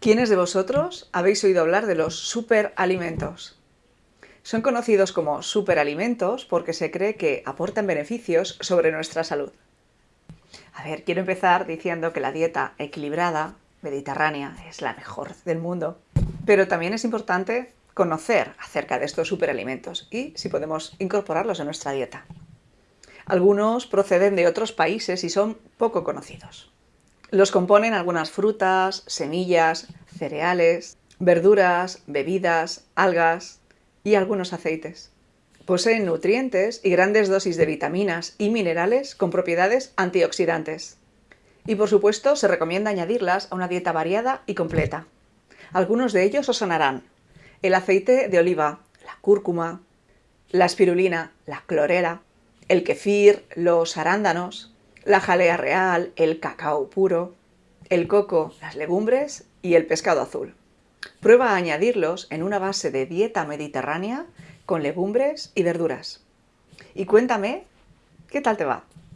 ¿Quiénes de vosotros habéis oído hablar de los superalimentos? Son conocidos como superalimentos porque se cree que aportan beneficios sobre nuestra salud. A ver, quiero empezar diciendo que la dieta equilibrada, mediterránea, es la mejor del mundo. Pero también es importante conocer acerca de estos superalimentos y si podemos incorporarlos en nuestra dieta. Algunos proceden de otros países y son poco conocidos. Los componen algunas frutas, semillas, cereales, verduras, bebidas, algas y algunos aceites. Poseen nutrientes y grandes dosis de vitaminas y minerales con propiedades antioxidantes. Y por supuesto se recomienda añadirlas a una dieta variada y completa. Algunos de ellos os sonarán. El aceite de oliva, la cúrcuma, la espirulina, la clorela, el kefir, los arándanos, la jalea real, el cacao puro, el coco, las legumbres y el pescado azul. Prueba a añadirlos en una base de dieta mediterránea con legumbres y verduras. Y cuéntame, ¿qué tal te va?